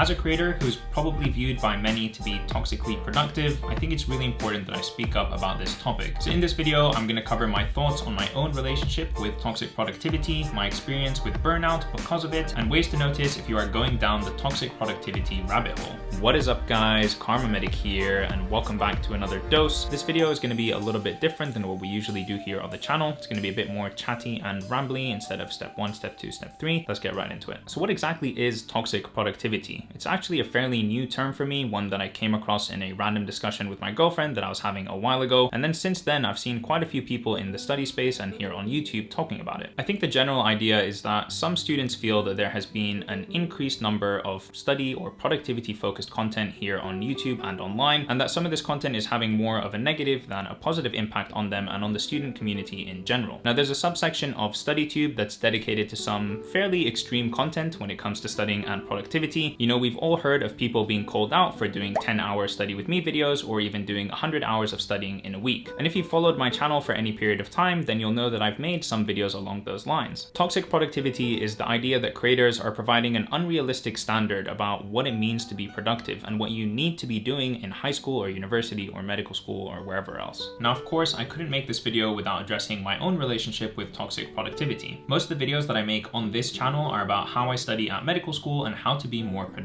As a creator who's probably viewed by many to be toxically productive, I think it's really important that I speak up about this topic. So in this video, I'm going to cover my thoughts on my own relationship with toxic productivity, my experience with burnout because of it, and ways to notice if you are going down the toxic productivity rabbit hole. What is up guys, Kharma Medic here, and welcome back to another dose. This video is going to be a little bit different than what we usually do here on the channel. It's going to be a bit more chatty and rambly instead of step one, step two, step three. Let's get right into it. So what exactly is toxic productivity? It's actually a fairly new term for me, one that I came across in a random discussion with my girlfriend that I was having a while ago. And then since then, I've seen quite a few people in the study space and here on YouTube talking about it. I think the general idea is that some students feel that there has been an increased number of study or productivity focused content here on YouTube and online, and that some of this content is having more of a negative than a positive impact on them and on the student community in general. Now there's a subsection of StudyTube that's dedicated to some fairly extreme content when it comes to studying and productivity. You know, we've all heard of people being called out for doing 10 hour study with me videos or even doing 100 hours of studying in a week. And if you followed my channel for any period of time, then you'll know that I've made some videos along those lines. Toxic productivity is the idea that creators are providing an unrealistic standard about what it means to be productive and what you need to be doing in high school or university or medical school or wherever else. Now, of course, I couldn't make this video without addressing my own relationship with toxic productivity. Most of the videos that I make on this channel are about how I study at medical school and how to be more productive.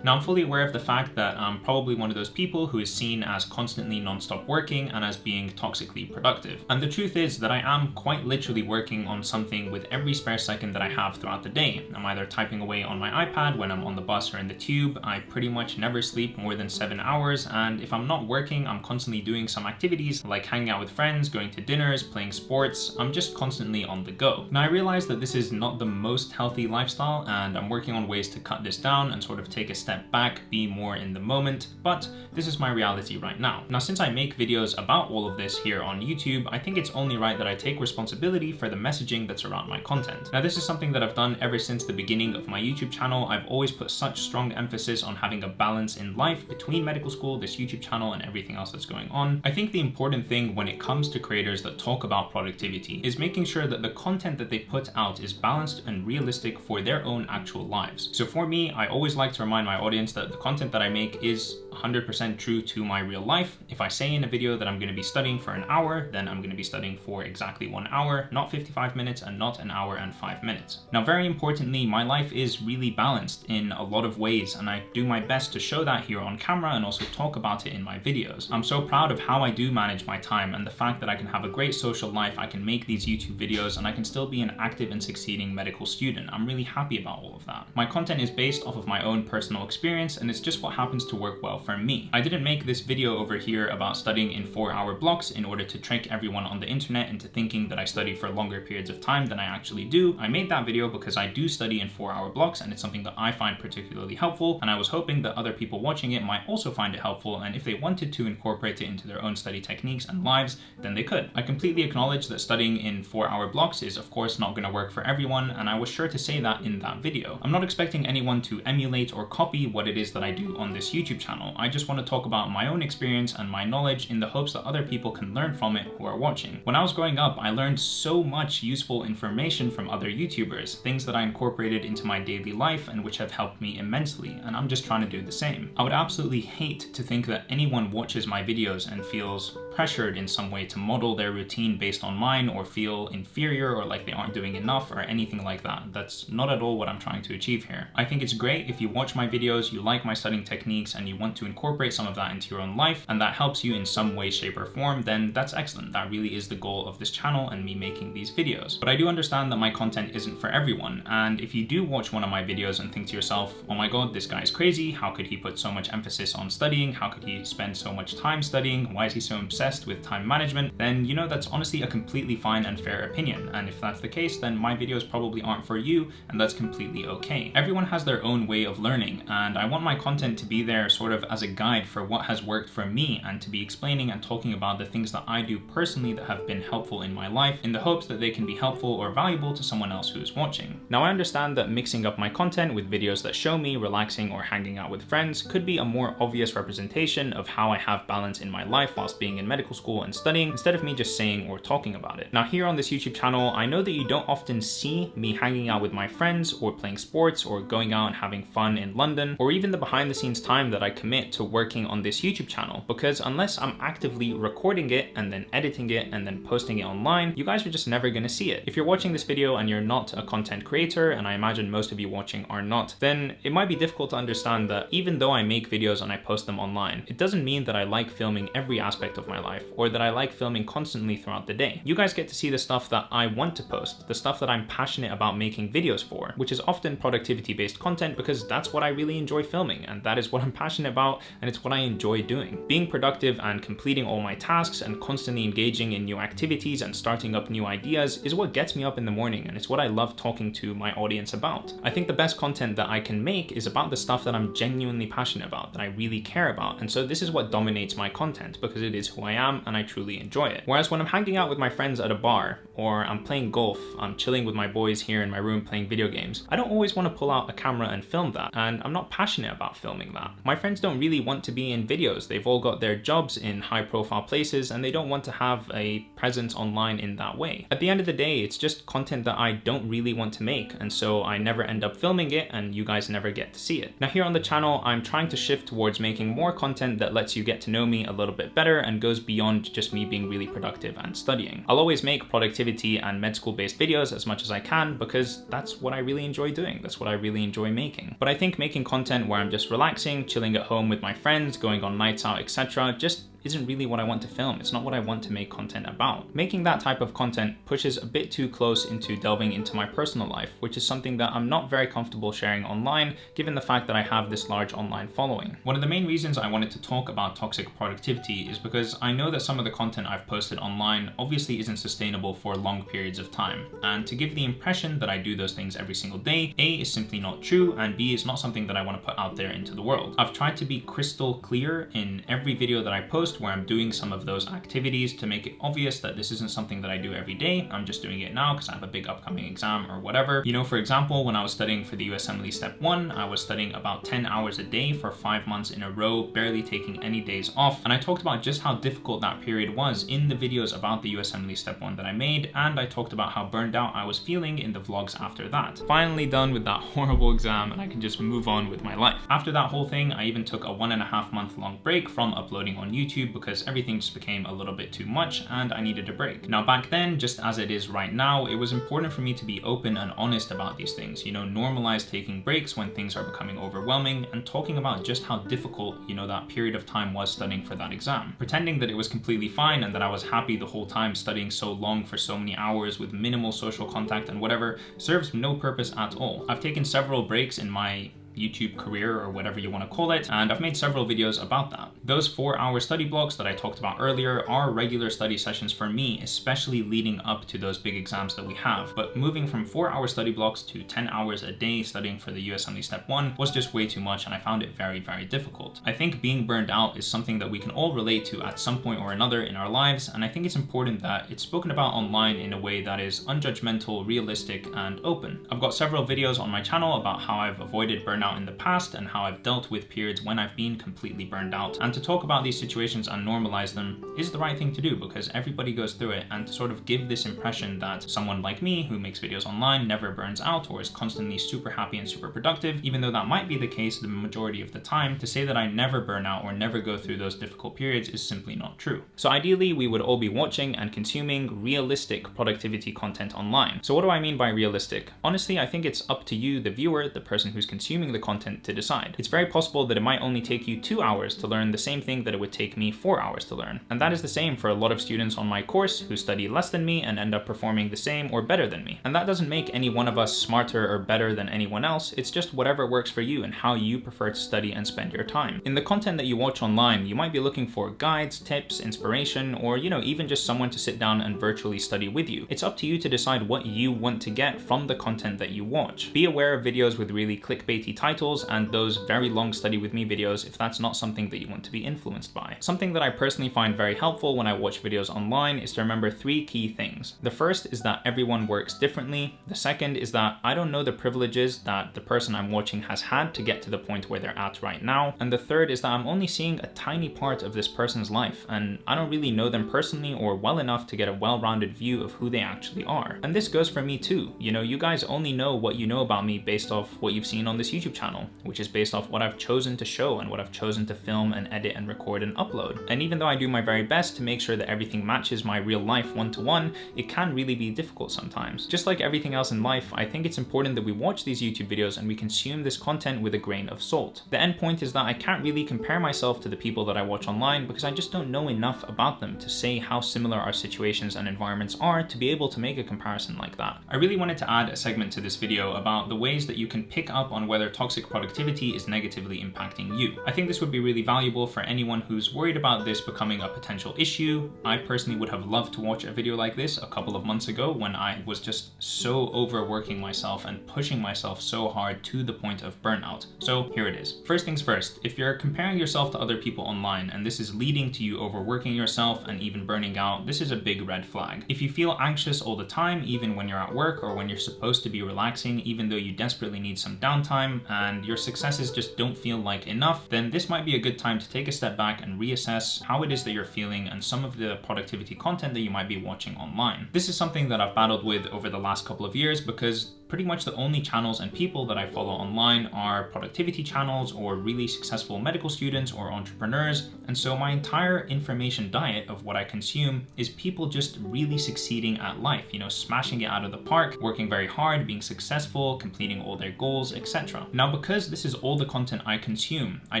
Now I'm fully aware of the fact that I'm probably one of those people who is seen as constantly non-stop working and as being toxically productive. And the truth is that I am quite literally working on something with every spare second that I have throughout the day. I'm either typing away on my iPad when I'm on the bus or in the tube. I pretty much never sleep more than seven hours. And if I'm not working, I'm constantly doing some activities like hanging out with friends, going to dinners, playing sports. I'm just constantly on the go. Now I realize that this is not the most healthy lifestyle and I'm working on ways to cut this down and sort of take a step step back, be more in the moment, but this is my reality right now. Now, since I make videos about all of this here on YouTube, I think it's only right that I take responsibility for the messaging that's around my content. Now, this is something that I've done ever since the beginning of my YouTube channel. I've always put such strong emphasis on having a balance in life between medical school, this YouTube channel, and everything else that's going on. I think the important thing when it comes to creators that talk about productivity is making sure that the content that they put out is balanced and realistic for their own actual lives. So for me, I always like to remind my audience that the content that I make is 100% true to my real life. If I say in a video that I'm going to be studying for an hour, then I'm going to be studying for exactly one hour, not 55 minutes and not an hour and five minutes. Now, very importantly, my life is really balanced in a lot of ways, and I do my best to show that here on camera and also talk about it in my videos. I'm so proud of how I do manage my time and the fact that I can have a great social life, I can make these YouTube videos, and I can still be an active and succeeding medical student. I'm really happy about all of that. My content is based off of my own personal experience, and it's just what happens to work well for me. I didn't make this video over here about studying in four hour blocks in order to trick everyone on the internet into thinking that I study for longer periods of time than I actually do. I made that video because I do study in four hour blocks and it's something that I find particularly helpful and I was hoping that other people watching it might also find it helpful and if they wanted to incorporate it into their own study techniques and lives, then they could. I completely acknowledge that studying in four hour blocks is of course not going to work for everyone and I was sure to say that in that video. I'm not expecting anyone to emulate or copy what it is that I do on this YouTube channel. I just want to talk about my own experience and my knowledge in the hopes that other people can learn from it who are watching. When I was growing up, I learned so much useful information from other YouTubers, things that I incorporated into my daily life and which have helped me immensely, and I'm just trying to do the same. I would absolutely hate to think that anyone watches my videos and feels pressured in some way to model their routine based on mine or feel inferior or like they aren't doing enough or anything like that. That's not at all what I'm trying to achieve here. I think it's great if you watch my videos, you like my studying techniques, and you want to incorporate some of that into your own life, and that helps you in some way, shape, or form, then that's excellent. That really is the goal of this channel and me making these videos. But I do understand that my content isn't for everyone, and if you do watch one of my videos and think to yourself, oh my god, this guy's crazy, how could he put so much emphasis on studying, how could he spend so much time studying, why is he so obsessed with time management, then you know that's honestly a completely fine and fair opinion, and if that's the case, then my videos probably aren't for you, and that's completely okay. Everyone has their own way of learning, and I want my content to be there sort of as a guide for what has worked for me and to be explaining and talking about the things that I do personally that have been helpful in my life in the hopes that they can be helpful or valuable to someone else who is watching. Now I understand that mixing up my content with videos that show me relaxing or hanging out with friends could be a more obvious representation of how I have balance in my life whilst being in medical school and studying instead of me just saying or talking about it. Now here on this YouTube channel, I know that you don't often see me hanging out with my friends or playing sports or going out and having fun in London or even the behind the scenes time that I commit to working on this YouTube channel because unless I'm actively recording it and then editing it and then posting it online, you guys are just never gonna see it. If you're watching this video and you're not a content creator, and I imagine most of you watching are not, then it might be difficult to understand that even though I make videos and I post them online, it doesn't mean that I like filming every aspect of my life or that I like filming constantly throughout the day. You guys get to see the stuff that I want to post, the stuff that I'm passionate about making videos for, which is often productivity based content because that's what I really enjoy filming and that is what I'm passionate about and it's what I enjoy doing. Being productive and completing all my tasks and constantly engaging in new activities and starting up new ideas is what gets me up in the morning and it's what I love talking to my audience about. I think the best content that I can make is about the stuff that I'm genuinely passionate about, that I really care about. And so this is what dominates my content because it is who I am and I truly enjoy it. Whereas when I'm hanging out with my friends at a bar or I'm playing golf, I'm chilling with my boys here in my room playing video games, I don't always want to pull out a camera and film that. And I'm not passionate about filming that. My friends don't really want to be in videos. They've all got their jobs in high profile places and they don't want to have a presence online in that way. At the end of the day, it's just content that I don't really want to make. And so I never end up filming it and you guys never get to see it. Now here on the channel, I'm trying to shift towards making more content that lets you get to know me a little bit better and goes beyond just me being really productive and studying. I'll always make productivity and med school based videos as much as I can because that's what I really enjoy doing. That's what I really enjoy making. But I think making content where I'm just relaxing, chilling at home with my friends, going on nights out, etc. just isn't really what I want to film. It's not what I want to make content about. Making that type of content pushes a bit too close into delving into my personal life, which is something that I'm not very comfortable sharing online, given the fact that I have this large online following. One of the main reasons I wanted to talk about toxic productivity is because I know that some of the content I've posted online obviously isn't sustainable for long periods of time. And to give the impression that I do those things every single day, A is simply not true, and B is not something that I want to put out there into the world. I've tried to be crystal clear in every video that I post where I'm doing some of those activities to make it obvious that this isn't something that I do every day. I'm just doing it now because I have a big upcoming exam or whatever. You know, for example, when I was studying for the USMLE Step 1, I was studying about 10 hours a day for five months in a row, barely taking any days off. And I talked about just how difficult that period was in the videos about the USMLE Step 1 that I made. And I talked about how burned out I was feeling in the vlogs after that. Finally done with that horrible exam and I can just move on with my life. After that whole thing, I even took a one and a half month long break from uploading on YouTube YouTube because everything just became a little bit too much and I needed a break. Now back then, just as it is right now, it was important for me to be open and honest about these things, you know, normalize taking breaks when things are becoming overwhelming and talking about just how difficult, you know, that period of time was studying for that exam. Pretending that it was completely fine and that I was happy the whole time studying so long for so many hours with minimal social contact and whatever serves no purpose at all. I've taken several breaks in my YouTube career or whatever you want to call it, and I've made several videos about that. Those four hour study blocks that I talked about earlier are regular study sessions for me, especially leading up to those big exams that we have. But moving from four hour study blocks to 10 hours a day studying for the USMLE Step 1 was just way too much and I found it very, very difficult. I think being burned out is something that we can all relate to at some point or another in our lives, and I think it's important that it's spoken about online in a way that is unjudgmental, realistic, and open. I've got several videos on my channel about how I've avoided burnout in the past and how I've dealt with periods when I've been completely burned out. And to talk about these situations and normalize them is the right thing to do because everybody goes through it and to sort of give this impression that someone like me who makes videos online never burns out or is constantly super happy and super productive, even though that might be the case the majority of the time, to say that I never burn out or never go through those difficult periods is simply not true. So ideally, we would all be watching and consuming realistic productivity content online. So what do I mean by realistic? Honestly, I think it's up to you, the viewer, the person who's consuming the content to decide. It's very possible that it might only take you two hours to learn the same thing that it would take me four hours to learn. And that is the same for a lot of students on my course who study less than me and end up performing the same or better than me. And that doesn't make any one of us smarter or better than anyone else, it's just whatever works for you and how you prefer to study and spend your time. In the content that you watch online, you might be looking for guides, tips, inspiration, or you know, even just someone to sit down and virtually study with you. It's up to you to decide what you want to get from the content that you watch. Be aware of videos with really clickbaity titles and those very long study with me videos if that's not something that you want to be influenced by. Something that I personally find very helpful when I watch videos online is to remember three key things. The first is that everyone works differently. The second is that I don't know the privileges that the person I'm watching has had to get to the point where they're at right now. And the third is that I'm only seeing a tiny part of this person's life and I don't really know them personally or well enough to get a well-rounded view of who they actually are. And this goes for me too. You know, you guys only know what you know about me based off what you've seen on this YouTube channel, which is based off what I've chosen to show and what I've chosen to film and edit and record and upload. And even though I do my very best to make sure that everything matches my real life one-to-one, -one, it can really be difficult sometimes. Just like everything else in life, I think it's important that we watch these YouTube videos and we consume this content with a grain of salt. The end point is that I can't really compare myself to the people that I watch online because I just don't know enough about them to say how similar our situations and environments are to be able to make a comparison like that. I really wanted to add a segment to this video about the ways that you can pick up on whether toxic productivity is negatively impacting you. I think this would be really valuable for anyone who's worried about this becoming a potential issue. I personally would have loved to watch a video like this a couple of months ago when I was just so overworking myself and pushing myself so hard to the point of burnout. So here it is. First things first, if you're comparing yourself to other people online and this is leading to you overworking yourself and even burning out, this is a big red flag. If you feel anxious all the time, even when you're at work or when you're supposed to be relaxing, even though you desperately need some downtime and your successes just don't feel like enough, then this might be a good time to take a step back and reassess how it is that you're feeling and some of the productivity content that you might be watching online. This is something that I've battled with over the last couple of years because pretty much the only channels and people that I follow online are productivity channels or really successful medical students or entrepreneurs. And so my entire information diet of what I consume is people just really succeeding at life, you know, smashing it out of the park, working very hard, being successful, completing all their goals, etc. Now, because this is all the content I consume, I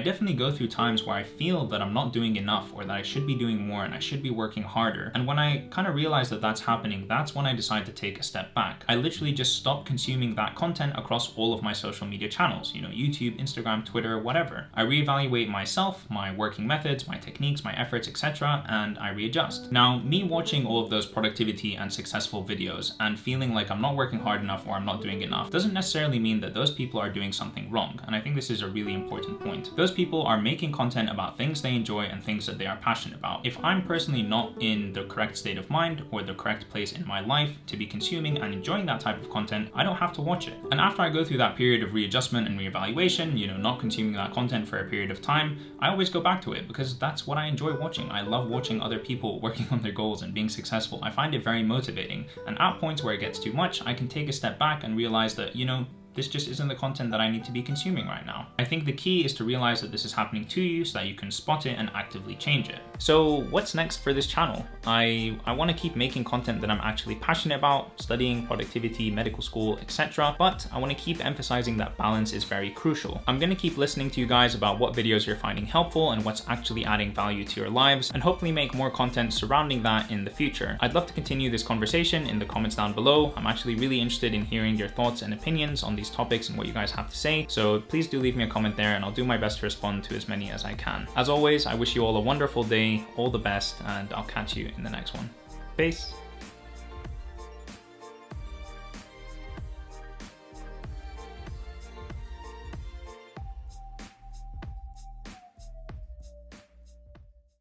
definitely go through times where I feel that I'm not doing enough or that I should be doing more and I should be working harder. And when I kind of realize that that's happening, that's when I decide to take a step back. I literally just stop consuming consuming that content across all of my social media channels, you know, YouTube, Instagram, Twitter, whatever. I reevaluate myself, my working methods, my techniques, my efforts, etc., and I readjust. Now, me watching all of those productivity and successful videos and feeling like I'm not working hard enough or I'm not doing enough doesn't necessarily mean that those people are doing something wrong, and I think this is a really important point. Those people are making content about things they enjoy and things that they are passionate about. If I'm personally not in the correct state of mind or the correct place in my life to be consuming and enjoying that type of content, I don't have to watch it. And after I go through that period of readjustment and reevaluation, you know, not consuming that content for a period of time, I always go back to it because that's what I enjoy watching. I love watching other people working on their goals and being successful. I find it very motivating. And at points where it gets too much, I can take a step back and realize that, you know, this just isn't the content that I need to be consuming right now. I think the key is to realize that this is happening to you so that you can spot it and actively change it. So what's next for this channel? I, I want to keep making content that I'm actually passionate about, studying, productivity, medical school, etc. But I want to keep emphasizing that balance is very crucial. I'm to keep listening to you guys about what videos you're finding helpful and what's actually adding value to your lives and hopefully make more content surrounding that in the future. I'd love to continue this conversation in the comments down below. I'm actually really interested in hearing your thoughts and opinions on these these topics and what you guys have to say. So please do leave me a comment there and I'll do my best to respond to as many as I can. As always, I wish you all a wonderful day, all the best, and I'll catch you in the next one. Peace.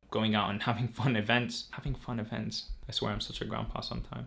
going out and having fun events. Having fun events. I swear I'm such a grandpa sometimes.